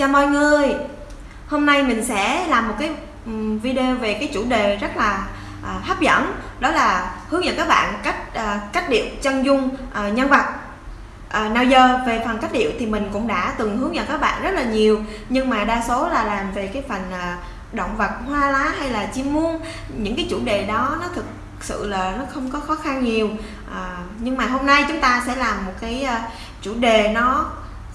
Chào mọi người. Hôm nay mình sẽ làm một cái ừ, video về cái chủ đề rất là à, hấp dẫn Đó là hướng dẫn các bạn cách à, cách điệu chân dung à, nhân vật. À, Nào giờ về phần cách điệu thì mình cũng đã từng hướng dẫn các bạn rất là nhiều Nhưng mà đa số là làm về cái phần à, động vật hoa lá hay là chim muông. Những cái chủ đề đó nó thực sự là nó không có khó khăn nhiều à, Nhưng mà hôm nay chúng ta sẽ làm một cái à, chủ đề nó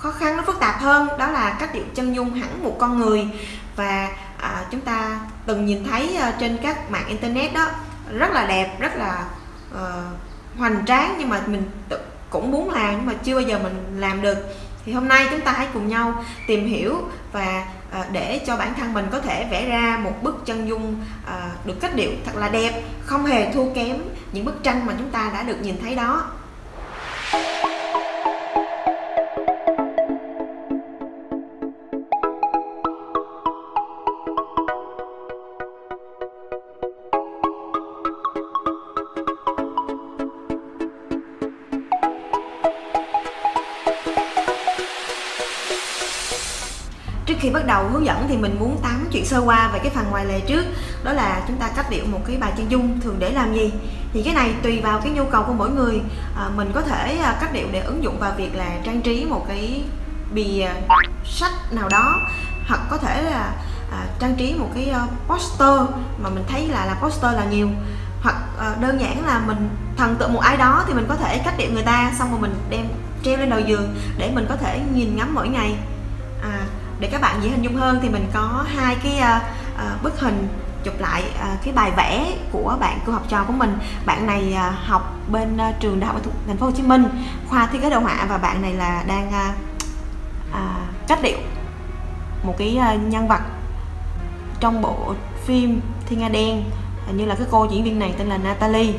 khó khăn nó phức tạp hơn đó là cách điệu chân dung hẳn một con người. Và à, chúng ta từng nhìn thấy uh, trên các mạng internet đó rất là đẹp rất là uh, hoành tráng nhưng mà mình tự, cũng muốn làm nhưng mà chưa bao giờ mình làm được. Thì hôm nay chúng ta hãy cùng nhau tìm hiểu và uh, để cho bản thân mình có thể vẽ ra một bức chân dung uh, được cách điệu thật là đẹp không hề thua kém những bức tranh mà chúng ta đã được nhìn thấy đó. trước khi bắt đầu hướng dẫn thì mình muốn tám chuyện sơ qua về cái phần ngoài lề trước. Đó là chúng ta cách điệu một cái bài chân dung thường để làm gì? Thì cái này tùy vào cái nhu cầu của mỗi người. À, mình có thể à, cách điệu để ứng dụng vào việc là trang trí một cái bìa sách nào đó hoặc có thể là à, trang trí một cái à, poster mà mình thấy là là poster là nhiều. Hoặc à, đơn giản là mình thần tượng một ai đó thì mình có thể cách điệu người ta xong rồi mình đem treo lên đầu giường để mình có thể nhìn ngắm mỗi ngày để các bạn dễ hình dung hơn thì mình có hai cái uh, bức hình chụp lại uh, cái bài vẽ của bạn cô học trò của mình. Bạn này uh, học bên uh, trường đại học thành phố Hồ Chí Minh khoa thiết kế đồ họa và bạn này là đang uh, uh, cách điệu một cái uh, nhân vật trong bộ phim Thiên Nga Đen như là cái cô diễn viên này tên là Natalie.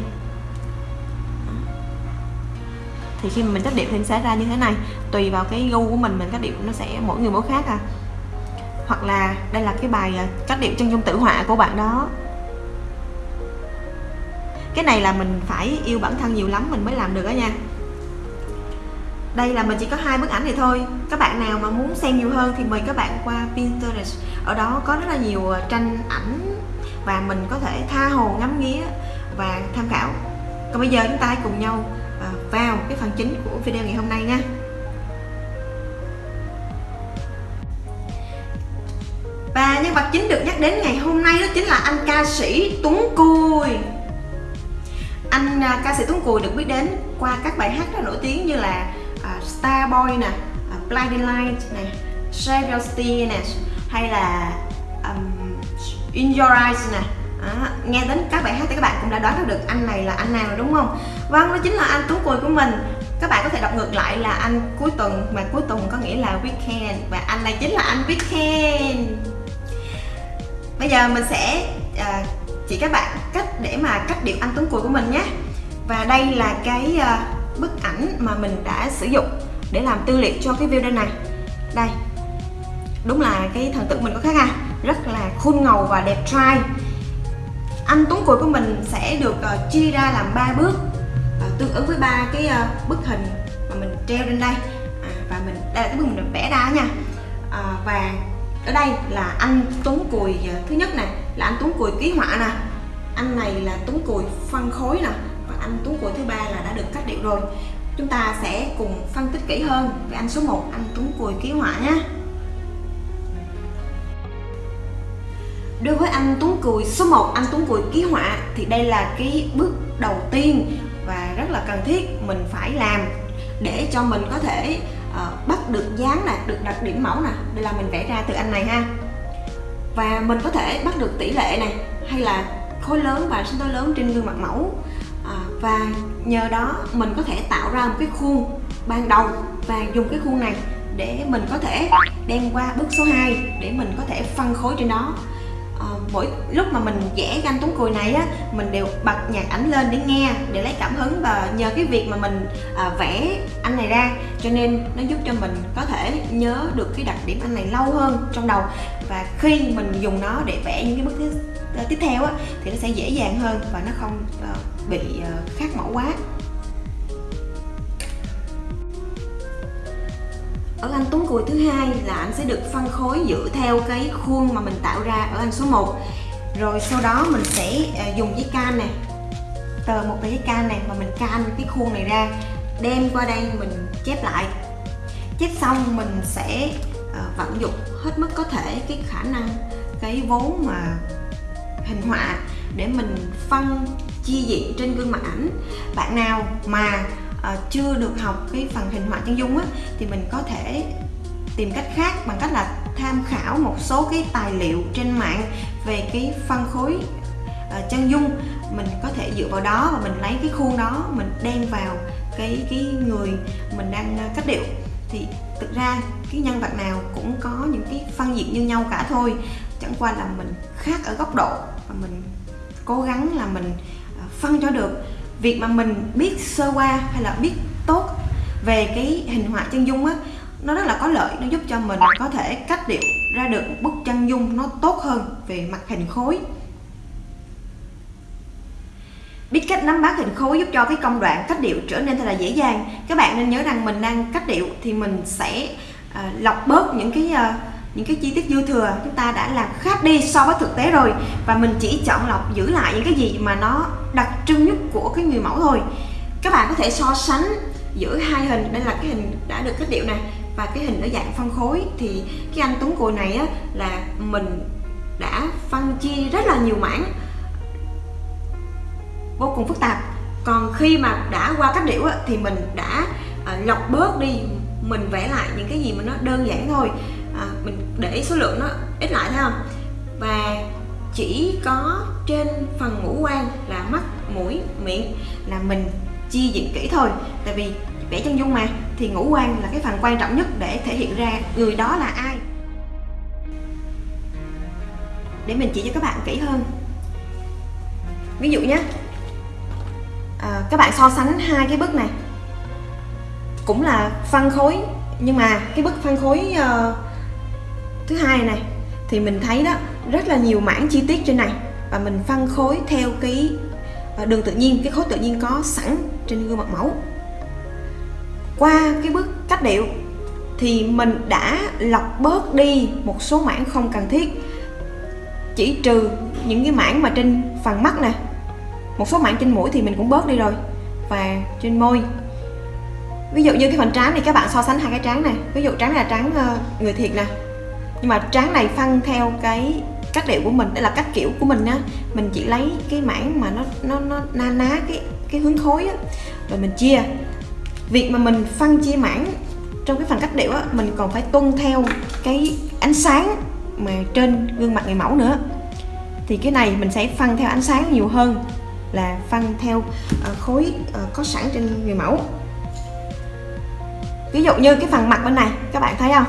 Thì khi mà mình cách điệu thì sẽ ra như thế này. Tùy vào cái gu của mình mình cách điệu nó sẽ mỗi người mỗi khác à hoặc là đây là cái bài à, cách điệu chân dung tử họa của bạn đó. Cái này là mình phải yêu bản thân nhiều lắm mình mới làm được đó nha. Đây là mình chỉ có hai bức ảnh này thôi. Các bạn nào mà muốn xem nhiều hơn thì mời các bạn qua Pinterest. Ở đó có rất là nhiều à, tranh ảnh và mình có thể tha hồ, ngắm nghía và tham khảo. Còn bây giờ chúng ta hãy cùng nhau à, vào cái phần chính của video ngày hôm nay nha. Và nhân vật chính được nhắc đến ngày hôm nay đó chính là anh ca sĩ Tuấn Cùi anh à, ca sĩ Tuấn Cùi được biết đến qua các bài hát rất nổi tiếng như là à, Starboy nè à, Blinding Light nè Save Your Steer nè hay là um, In Your Eyes nè. À, nghe đến các bài hát thì các bạn cũng đã đoán được anh này là anh nào rồi đúng không? Vâng đó chính là anh Tuấn cùi của mình. Các bạn có thể đọc ngược lại là anh cuối tuần mà cuối tuần có nghĩa là weekend. Và anh này chính là anh weekend bây giờ mình sẽ à, chỉ các bạn cách để mà cách điệu anh tuấn cùi của mình nhé. Và đây là cái à, bức ảnh mà mình đã sử dụng để làm tư liệu cho cái video này. Đây đúng là cái thần tượng mình có khác à. Rất là khuôn ngầu và đẹp trai. Anh tuấn cùi của mình sẽ được uh, chia ra làm ba bước uh, tương ứng với ba cái uh, bức hình mà mình treo lên đây. À, và mình đây là cái bức mình vẽ ra nha. À, và ở đây là anh tuấn cùi à, thứ nhất này là anh tuấn cùi ký họa nè. Anh này là tuấn cùi phân khối nè, và anh tuấn cùi thứ ba là đã được cắt điệu rồi. Chúng ta sẽ cùng phân tích kỹ hơn về anh số 1 anh tuấn cùi ký họa nhé. Đối với anh Tuấn Cùi số 1 anh Tuấn Cùi ký họa thì đây là cái bước đầu tiên và rất là cần thiết mình phải làm để cho mình có thể uh, bắt được dáng nè, được đặt điểm mẫu nè. Đây là mình vẽ ra từ anh này ha. Và mình có thể bắt được tỷ lệ này hay là khối lớn và sinh tố lớn trên gương mặt mẫu. À, và nhờ đó mình có thể tạo ra một cái khuôn ban đầu và dùng cái khuôn này để mình có thể đem qua bước số 2 để mình có thể phân khối trên đó mỗi lúc mà mình vẽ ganh tuấn cùi này á mình đều bật nhạc ảnh lên để nghe để lấy cảm hứng và nhờ cái việc mà mình à, vẽ anh này ra. Cho nên nó giúp cho mình có thể nhớ được cái đặc điểm anh này lâu hơn trong đầu. Và khi mình dùng nó để vẽ những cái bức tiếp, tiếp theo á thì nó sẽ dễ dàng hơn và nó không uh, bị ờ, uh, khác mẫu quá. Ở anh Tuấn Cùi thứ hai là anh sẽ được phân khối dựa theo cái khuôn mà mình tạo ra ở anh số 1 rồi sau đó mình sẽ ờ, dùng giấy can này tờ một tờ giấy can này mà mình can cái khuôn này ra, đem qua đây mình chép lại. Chép xong mình sẽ ờ, vận dụng hết mức có thể cái khả năng, cái vốn mà hình họa để mình phân chia diện trên gương mặt ảnh. Bạn nào mà Ờ, chưa được học cái phần hình họa chân dung á, thì mình có thể tìm cách khác bằng cách là tham khảo một số cái tài liệu trên mạng về cái phân khối ờ, chân dung. Mình có thể dựa vào đó và mình lấy cái khuôn đó, mình đem vào cái cái người mình đang ờ, cách điệu. Thì thực ra cái nhân vật nào cũng có những cái phân diện như nhau cả thôi, chẳng qua là mình khác ở góc độ và mình cố gắng là mình phân cho được việc mà mình biết sơ qua hay là biết tốt về cái hình họa chân dung á nó rất là có lợi nó giúp cho mình có thể cách điệu ra được bức chân dung nó tốt hơn về mặt hình khối. Biết cách nắm bắt hình khối giúp cho cái công đoạn cách điệu trở nên thật là dễ dàng. Các bạn nên nhớ rằng mình đang cách điệu thì mình sẽ uh, lọc bớt những cái uh, những cái chi tiết dư thừa chúng ta đã làm khác đi so với thực tế rồi. Và mình chỉ chọn lọc giữ lại những cái gì mà nó đặc trưng nhất của cái người mẫu thôi. Các bạn có thể so sánh giữa hai hình đây là cái hình đã được cách điệu này và cái hình ở dạng phân khối thì cái anh Tuấn Cùi này á, là mình đã phân chia rất là nhiều mảng vô cùng phức tạp. Còn khi mà đã qua cách điệu á, thì mình đã ờ, lọc bớt đi mình vẽ lại những cái gì mà nó đơn giản thôi à, mình để số lượng nó ít lại thấy không và chỉ có trên phần ngũ quan là mắt mũi miệng là mình chia diện kỹ thôi. Tại vì vẽ chân dung mà thì ngũ quan là cái phần quan trọng nhất để thể hiện ra người đó là ai. Để mình chỉ cho các bạn kỹ hơn. Ví dụ nhé. À, các bạn so sánh hai cái bức này. Cũng là phân khối nhưng mà cái bức phân khối uh, thứ hai này, thì mình thấy đó, rất là nhiều mảng chi tiết trên này. Và mình phân khối theo cái à, đường tự nhiên, cái khối tự nhiên có sẵn trên gương mặt mẫu. Qua cái bước cách điệu, thì mình đã lọc bớt đi một số mảng không cần thiết. Chỉ trừ những cái mảng mà trên phần mắt nè. Một số mảng trên mũi thì mình cũng bớt đi rồi. Và trên môi. Ví dụ như cái phần trán thì các bạn so sánh hai cái trán này. Ví dụ trán là trán ờ, người thiệt nè nhưng mà trán này phân theo cái cách điệu của mình đây là cách kiểu của mình á. Mình chỉ lấy cái mảng mà nó nó nó na ná cái cái hướng khối á rồi mình chia. Việc mà mình phân chia mảng trong cái phần cách điệu á mình còn phải tuân theo cái ánh sáng mà trên gương mặt người mẫu nữa. Thì cái này mình sẽ phân theo ánh sáng nhiều hơn là phân theo uh, khối uh, có sẵn trên người mẫu. Ví dụ như cái phần mặt bên này các bạn thấy không?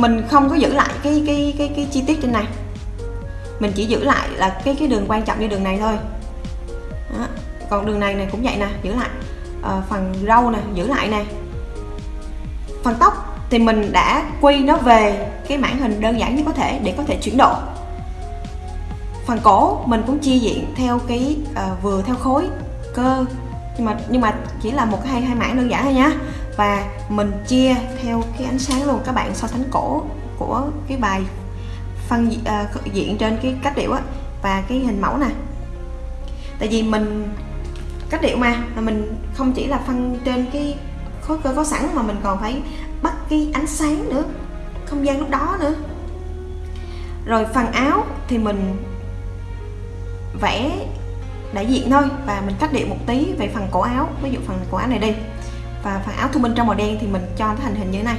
Mình không có giữ lại cái cái cái cái chi tiết trên này. Mình chỉ giữ lại là cái cái đường quan trọng như đường này thôi. Đó. còn đường này này cũng vậy nè giữ lại. À, phần râu nè giữ lại nè. Phần tóc thì mình đã quy nó về cái mảng hình đơn giản nhất có thể để có thể chuyển độ phần cổ mình cũng chia diện theo cái à, vừa theo khối cơ. Nhưng mà nhưng mà chỉ là một cái hai hai mảng đơn giản thôi nhá và mình chia theo cái ánh sáng luôn. Các bạn so sánh cổ của cái bài phân uh, diện trên cái cách điệu á và cái hình mẫu nè. Tại vì mình cách điệu mà là mình không chỉ là phân trên cái khối cơ có sẵn mà mình còn phải bắt cái ánh sáng nữa không gian lúc đó nữa. Rồi phần áo thì mình vẽ đại diện thôi và mình cách điệu một tí về phần cổ áo. Ví dụ phần cổ áo này đi và phần áo thu minh trong màu đen thì mình cho nó thành hình như thế này.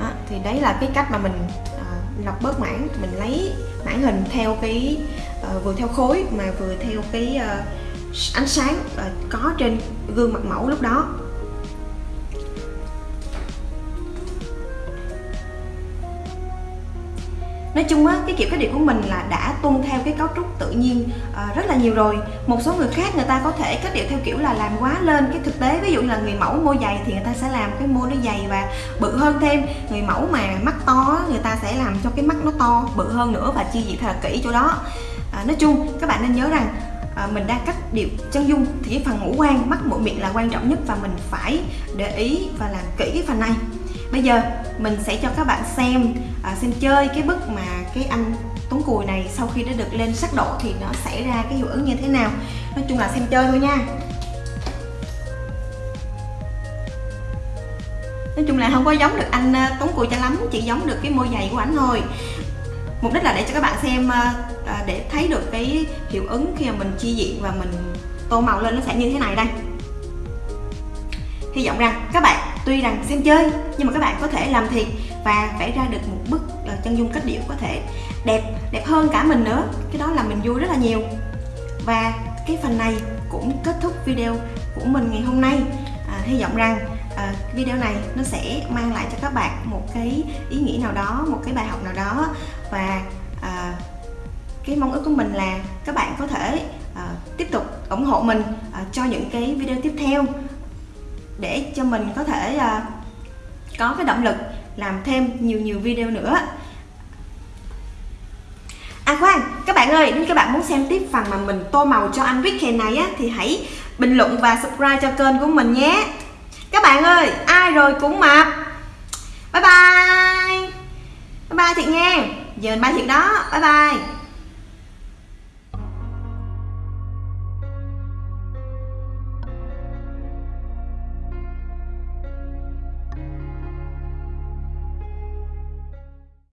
Đó, thì đấy là cái cách mà mình uh, lọc bớt mảng. Mình lấy mảng hình theo cái uh, vừa theo khối mà vừa theo cái uh, ánh sáng uh, có trên gương mặt mẫu lúc đó. Nói chung á cái kiểu cách điệu của mình là đã tuân theo cái cấu trúc tự nhiên uh, rất là nhiều rồi. Một số người khác người ta có thể cách điệu theo kiểu là làm quá lên cái thực tế. Ví dụ như là người mẫu môi dày thì người ta sẽ làm cái môi nó dày và bự hơn thêm. Người mẫu mà mắt to người ta sẽ làm cho cái mắt nó to bự hơn nữa và chi diện thật là kỹ chỗ đó. À, nói chung các bạn nên nhớ rằng à, mình đang cắt điệu chân dung thì cái phần ngũ quan mắt mũi miệng là quan trọng nhất và mình phải để ý và làm kỹ cái phần này bây giờ mình sẽ cho các bạn xem à, xem chơi cái bức mà cái anh tuấn cùi này sau khi đã được lên sắc độ thì nó xảy ra cái hiệu ứng như thế nào. Nói chung là xem chơi thôi nha. Nói chung là không có giống được anh à, tuấn cùi cho lắm chỉ giống được cái môi dày của ảnh thôi. Mục đích là để cho các bạn xem à, à, để thấy được cái hiệu ứng khi mà mình chi diện và mình tô màu lên nó sẽ như thế này đây hy vọng rằng các bạn tuy rằng xem chơi nhưng mà các bạn có thể làm thiệt và vẽ ra được một bức ờ, chân dung cách điệu có thể đẹp đẹp hơn cả mình nữa. Cái đó là mình vui rất là nhiều. Và cái phần này cũng kết thúc video của mình ngày hôm nay. À, hy vọng rằng à, video này nó sẽ mang lại cho các bạn một cái ý nghĩa nào đó một cái bài học nào đó. Và à, cái mong ước của mình là các bạn có thể à, tiếp tục ủng hộ mình à, cho những cái video tiếp theo để cho mình có thể à, có cái động lực làm thêm nhiều nhiều video nữa. À khoan, các bạn ơi, nếu các bạn muốn xem tiếp phần mà mình tô màu cho anh Weekend này á Thì hãy bình luận và subscribe cho kênh của mình nhé. Các bạn ơi, ai rồi cũng mập. Bye bye. Bye bye Thiệt nha Giờ mình bye Thiệt đó, bye bye.